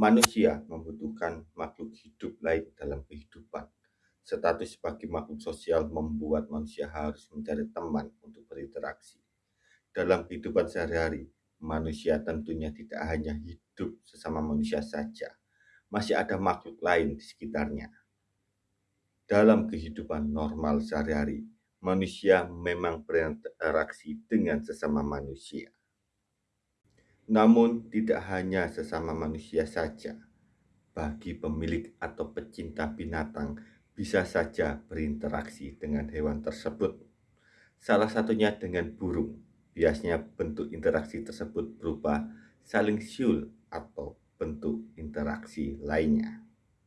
Manusia membutuhkan makhluk hidup lain dalam kehidupan. Status sebagai makhluk sosial membuat manusia harus mencari teman untuk berinteraksi. Dalam kehidupan sehari-hari, manusia tentunya tidak hanya hidup sesama manusia saja, masih ada makhluk lain di sekitarnya. Dalam kehidupan normal sehari-hari, manusia memang berinteraksi dengan sesama manusia. Namun, tidak hanya sesama manusia saja. Bagi pemilik atau pecinta binatang, bisa saja berinteraksi dengan hewan tersebut. Salah satunya dengan burung. Biasanya bentuk interaksi tersebut berupa saling siul atau bentuk interaksi lainnya.